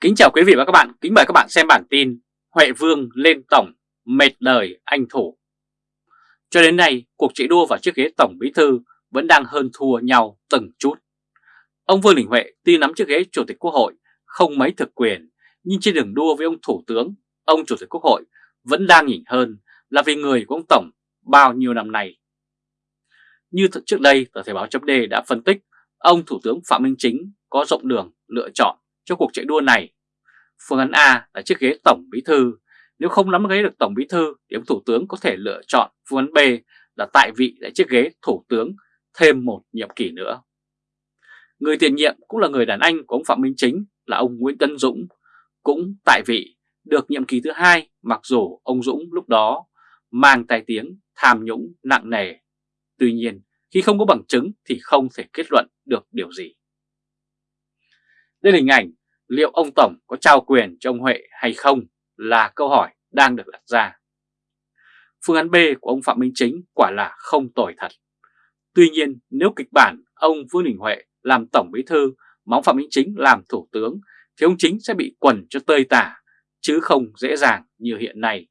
Kính chào quý vị và các bạn, kính mời các bạn xem bản tin Huệ Vương lên tổng, mệt đời anh thủ. Cho đến nay, cuộc chạy đua vào chiếc ghế tổng bí thư vẫn đang hơn thua nhau từng chút. Ông Vương Đình Huệ tuy nắm chiếc ghế chủ tịch quốc hội không mấy thực quyền, nhưng trên đường đua với ông thủ tướng, ông chủ tịch quốc hội vẫn đang nhỉnh hơn là vì người của ông tổng bao nhiêu năm nay. Như trước đây, tờ Thời báo chấm đã phân tích, ông thủ tướng Phạm Minh Chính có rộng đường lựa chọn cho cuộc chạy đua này. Phương án A là chiếc ghế Tổng Bí Thư. Nếu không nắm ghế được Tổng Bí Thư thì ông Thủ tướng có thể lựa chọn phương án B là tại vị tại chiếc ghế Thủ tướng thêm một nhiệm kỳ nữa. Người tiền nhiệm cũng là người đàn anh của ông Phạm Minh Chính là ông Nguyễn Tân Dũng, cũng tại vị được nhiệm kỳ thứ hai mặc dù ông Dũng lúc đó mang tài tiếng tham nhũng nặng nề. Tuy nhiên, khi không có bằng chứng thì không thể kết luận được điều gì. Nên hình ảnh liệu ông Tổng có trao quyền cho ông Huệ hay không là câu hỏi đang được đặt ra. Phương án B của ông Phạm Minh Chính quả là không tồi thật. Tuy nhiên nếu kịch bản ông Vương Đình Huệ làm Tổng Bí Thư mà ông Phạm Minh Chính làm Thủ tướng thì ông Chính sẽ bị quần cho tơi tả chứ không dễ dàng như hiện nay.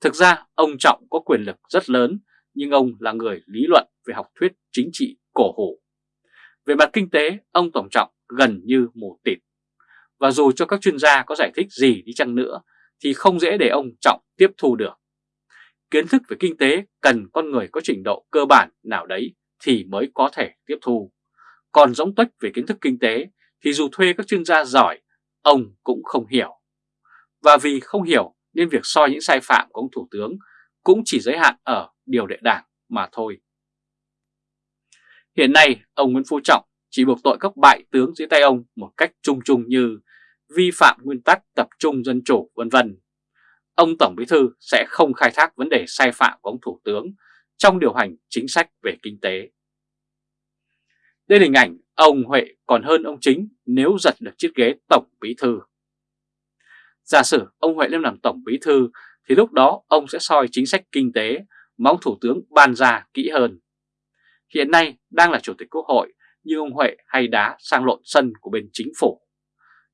Thực ra ông Trọng có quyền lực rất lớn nhưng ông là người lý luận về học thuyết chính trị cổ hủ. Về mặt kinh tế, ông Tổng Trọng gần như mù tịt. Và dù cho các chuyên gia có giải thích gì đi chăng nữa thì không dễ để ông Trọng tiếp thu được. Kiến thức về kinh tế cần con người có trình độ cơ bản nào đấy thì mới có thể tiếp thu. Còn giống tuếch về kiến thức kinh tế thì dù thuê các chuyên gia giỏi, ông cũng không hiểu. Và vì không hiểu nên việc soi những sai phạm của ông Thủ tướng cũng chỉ giới hạn ở điều lệ đảng mà thôi. Hiện nay, ông Nguyễn Phú Trọng chỉ buộc tội các bại tướng dưới tay ông một cách chung chung như vi phạm nguyên tắc tập trung dân chủ, vân vân. Ông Tổng Bí Thư sẽ không khai thác vấn đề sai phạm của ông Thủ tướng trong điều hành chính sách về kinh tế. Đây là hình ảnh ông Huệ, còn hơn ông Chính nếu giật được chiếc ghế Tổng Bí Thư. Giả sử ông Huệ lên làm Tổng Bí Thư, thì lúc đó ông sẽ soi chính sách kinh tế mà ông Thủ tướng ban ra kỹ hơn. Hiện nay đang là Chủ tịch Quốc hội như ông Huệ hay đá sang lộn sân của bên chính phủ.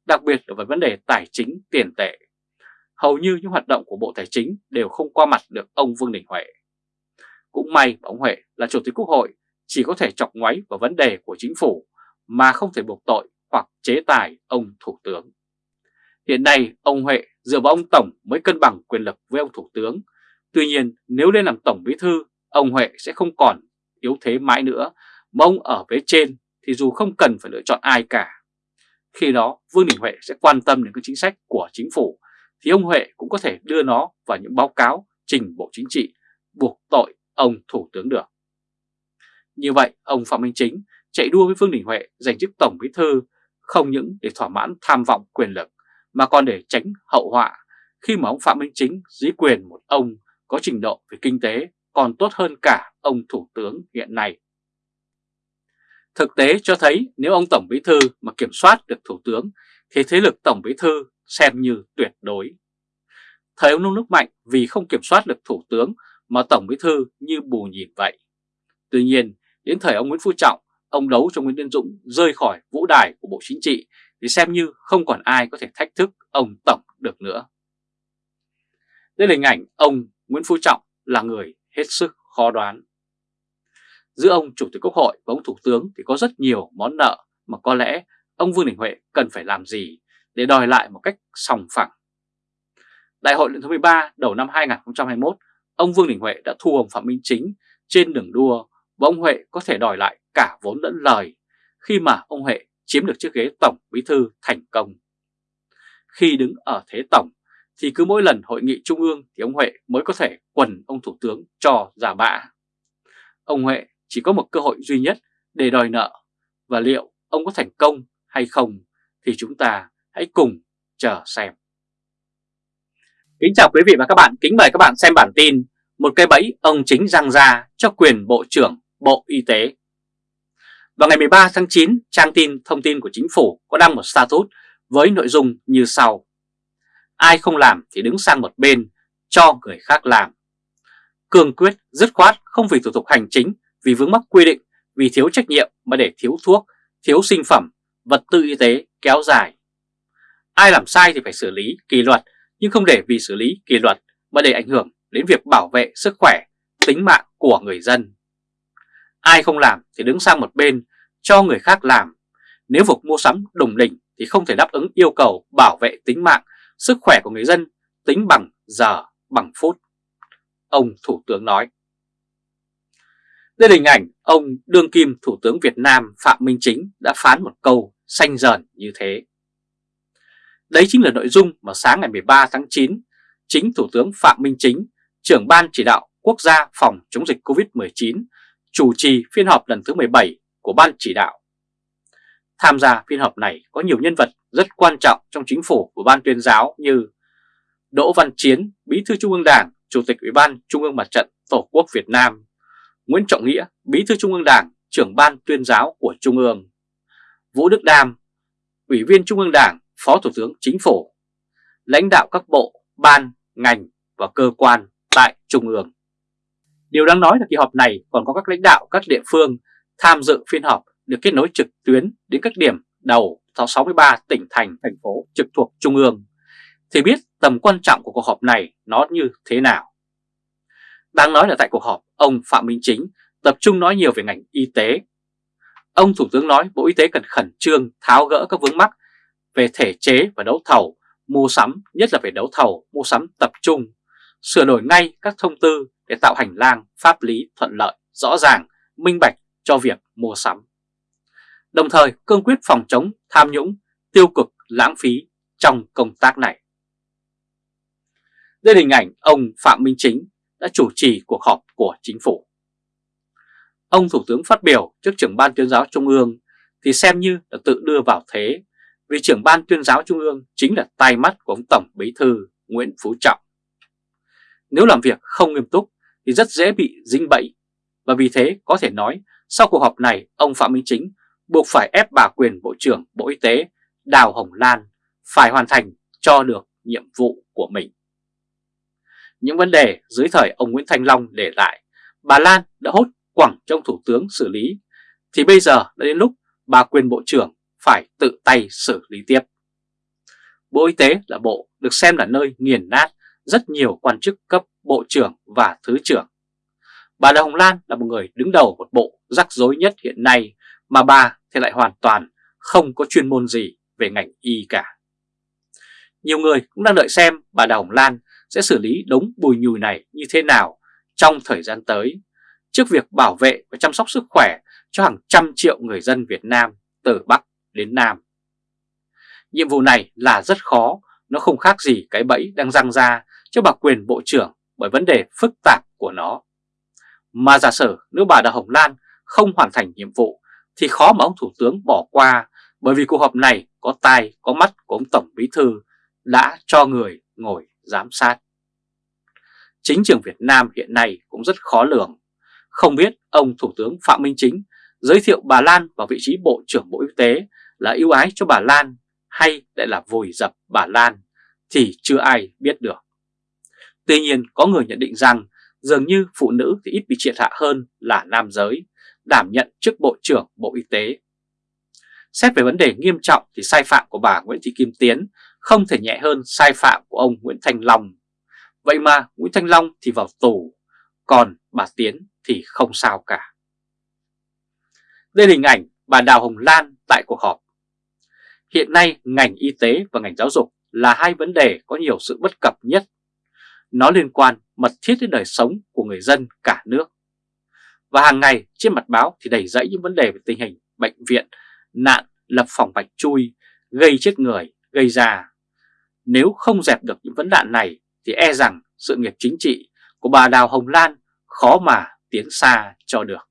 Đặc biệt là về vấn đề tài chính tiền tệ. Hầu như những hoạt động của Bộ Tài chính đều không qua mặt được ông Vương Đình Huệ. Cũng may ông Huệ là Chủ tịch Quốc hội chỉ có thể chọc ngoáy vào vấn đề của chính phủ mà không thể buộc tội hoặc chế tài ông Thủ tướng. Hiện nay ông Huệ dựa vào ông Tổng mới cân bằng quyền lực với ông Thủ tướng. Tuy nhiên nếu lên làm Tổng Bí Thư, ông Huệ sẽ không còn yếu thế mãi nữa mà ông ở phía trên thì dù không cần phải lựa chọn ai cả. Khi đó, Vương Đình Huệ sẽ quan tâm đến các chính sách của chính phủ, thì ông Huệ cũng có thể đưa nó vào những báo cáo trình Bộ Chính trị, buộc tội ông Thủ tướng được. Như vậy, ông Phạm Minh Chính chạy đua với Vương Đình Huệ giành chức Tổng Bí Thư không những để thỏa mãn tham vọng quyền lực, mà còn để tránh hậu họa khi mà ông Phạm Minh Chính dưới quyền một ông có trình độ về kinh tế còn tốt hơn cả ông Thủ tướng hiện nay. Thực tế cho thấy nếu ông Tổng Bí Thư mà kiểm soát được Thủ tướng thì thế lực Tổng Bí Thư xem như tuyệt đối. Thời ông Nông Nước Mạnh vì không kiểm soát được Thủ tướng mà Tổng Bí Thư như bù nhìn vậy. Tuy nhiên, đến thời ông Nguyễn Phú Trọng, ông đấu cho Nguyễn Tân Dũng rơi khỏi vũ đài của Bộ Chính trị thì xem như không còn ai có thể thách thức ông Tổng được nữa. Đây là hình ảnh ông Nguyễn Phú Trọng là người hết sức khó đoán. Giữa ông Chủ tịch Quốc hội và ông Thủ tướng thì có rất nhiều món nợ mà có lẽ ông Vương Đình Huệ cần phải làm gì để đòi lại một cách sòng phẳng. Đại hội lần thứ 13 đầu năm 2021, ông Vương Đình Huệ đã thu ông Phạm Minh Chính trên đường đua và ông Huệ có thể đòi lại cả vốn lẫn lời khi mà ông Huệ chiếm được chiếc ghế Tổng Bí Thư thành công. Khi đứng ở thế Tổng thì cứ mỗi lần hội nghị trung ương thì ông Huệ mới có thể quần ông Thủ tướng cho giả bạ. Ông Huệ chỉ có một cơ hội duy nhất để đòi nợ và liệu ông có thành công hay không thì chúng ta hãy cùng chờ xem. Kính chào quý vị và các bạn, kính mời các bạn xem bản tin Một cây bẫy ông chính răng ra cho quyền Bộ trưởng Bộ Y tế. Vào ngày 13 tháng 9, trang tin thông tin của chính phủ có đăng một status với nội dung như sau. Ai không làm thì đứng sang một bên, cho người khác làm. Cương quyết, dứt khoát không vì thủ tục hành chính vì vướng mắc quy định, vì thiếu trách nhiệm mà để thiếu thuốc, thiếu sinh phẩm, vật tư y tế kéo dài. ai làm sai thì phải xử lý kỷ luật, nhưng không để vì xử lý kỷ luật mà để ảnh hưởng đến việc bảo vệ sức khỏe, tính mạng của người dân. Ai không làm thì đứng sang một bên cho người khác làm. Nếu việc mua sắm đồng đỉnh thì không thể đáp ứng yêu cầu bảo vệ tính mạng, sức khỏe của người dân tính bằng giờ, bằng phút. Ông Thủ tướng nói. Đây là hình ảnh ông đương kim Thủ tướng Việt Nam Phạm Minh Chính đã phán một câu xanh dần như thế. Đấy chính là nội dung mà sáng ngày 13 tháng 9, chính Thủ tướng Phạm Minh Chính, trưởng ban chỉ đạo quốc gia phòng chống dịch COVID-19, chủ trì phiên họp lần thứ 17 của ban chỉ đạo. Tham gia phiên họp này có nhiều nhân vật rất quan trọng trong chính phủ của ban tuyên giáo như Đỗ Văn Chiến, Bí thư Trung ương Đảng, Chủ tịch Ủy ban Trung ương Mặt trận Tổ quốc Việt Nam, Nguyễn Trọng Nghĩa, Bí thư Trung ương Đảng, trưởng ban tuyên giáo của Trung ương, Vũ Đức Đam, Ủy viên Trung ương Đảng, Phó Thủ tướng Chính phủ, lãnh đạo các bộ, ban, ngành và cơ quan tại Trung ương. Điều đáng nói là kỳ họp này còn có các lãnh đạo các địa phương tham dự phiên họp được kết nối trực tuyến đến các điểm đầu 63 tỉnh thành, thành phố trực thuộc Trung ương, thì biết tầm quan trọng của cuộc họp này nó như thế nào. Đáng nói là tại cuộc họp, ông Phạm Minh Chính tập trung nói nhiều về ngành y tế. Ông Thủ tướng nói Bộ Y tế cần khẩn trương tháo gỡ các vướng mắc về thể chế và đấu thầu, mua sắm, nhất là về đấu thầu, mua sắm tập trung, sửa đổi ngay các thông tư để tạo hành lang pháp lý thuận lợi, rõ ràng, minh bạch cho việc mua sắm. Đồng thời cương quyết phòng chống tham nhũng, tiêu cực, lãng phí trong công tác này. Đây là hình ảnh ông Phạm Minh Chính đã chủ trì cuộc họp của chính phủ. Ông Thủ tướng phát biểu trước trưởng ban tuyên giáo Trung ương thì xem như là tự đưa vào thế, vì trưởng ban tuyên giáo Trung ương chính là tai mắt của ông Tổng Bí Thư Nguyễn Phú Trọng. Nếu làm việc không nghiêm túc thì rất dễ bị dính bẫy, và vì thế có thể nói sau cuộc họp này, ông Phạm Minh Chính buộc phải ép bà quyền Bộ trưởng Bộ Y tế Đào Hồng Lan phải hoàn thành cho được nhiệm vụ của mình. Những vấn đề dưới thời ông Nguyễn Thanh Long để lại, bà Lan đã hốt quẳng trong Thủ tướng xử lý, thì bây giờ đã đến lúc bà quyền Bộ trưởng phải tự tay xử lý tiếp. Bộ Y tế là bộ được xem là nơi nghiền nát rất nhiều quan chức cấp bộ trưởng và thứ trưởng. Bà Đào Hồng Lan là một người đứng đầu một bộ rắc rối nhất hiện nay mà bà thì lại hoàn toàn không có chuyên môn gì về ngành y cả. Nhiều người cũng đang đợi xem bà Đào Hồng Lan sẽ xử lý đống bùi nhùi này như thế nào trong thời gian tới trước việc bảo vệ và chăm sóc sức khỏe cho hàng trăm triệu người dân Việt Nam từ Bắc đến Nam. Nhiệm vụ này là rất khó, nó không khác gì cái bẫy đang răng ra cho bà quyền Bộ trưởng bởi vấn đề phức tạp của nó. Mà giả sử nếu bà Đào Hồng Lan không hoàn thành nhiệm vụ thì khó mà ông Thủ tướng bỏ qua bởi vì cuộc họp này có tai có mắt của ông Tổng Bí Thư đã cho người ngồi giám sát. Chính trường Việt Nam hiện nay cũng rất khó lường. Không biết ông Thủ tướng Phạm Minh Chính giới thiệu bà Lan vào vị trí Bộ trưởng Bộ Y tế là ưu ái cho bà Lan hay lại là vùi dập bà Lan thì chưa ai biết được. Tuy nhiên có người nhận định rằng dường như phụ nữ thì ít bị triệt hạ hơn là nam giới, đảm nhận chức Bộ trưởng Bộ Y tế. Xét về vấn đề nghiêm trọng thì sai phạm của bà Nguyễn Thị Kim Tiến không thể nhẹ hơn sai phạm của ông Nguyễn Thành Long. Vậy mà Nguyễn Thanh Long thì vào tù, còn bà Tiến thì không sao cả. Đây là hình ảnh bà Đào Hồng Lan tại cuộc họp. Hiện nay ngành y tế và ngành giáo dục là hai vấn đề có nhiều sự bất cập nhất. Nó liên quan mật thiết đến đời sống của người dân cả nước. Và hàng ngày trên mặt báo thì đầy dẫy những vấn đề về tình hình bệnh viện, nạn, lập phòng bạch chui, gây chết người, gây ra. Nếu không dẹp được những vấn nạn này thì e rằng sự nghiệp chính trị của bà Đào Hồng Lan khó mà tiến xa cho được.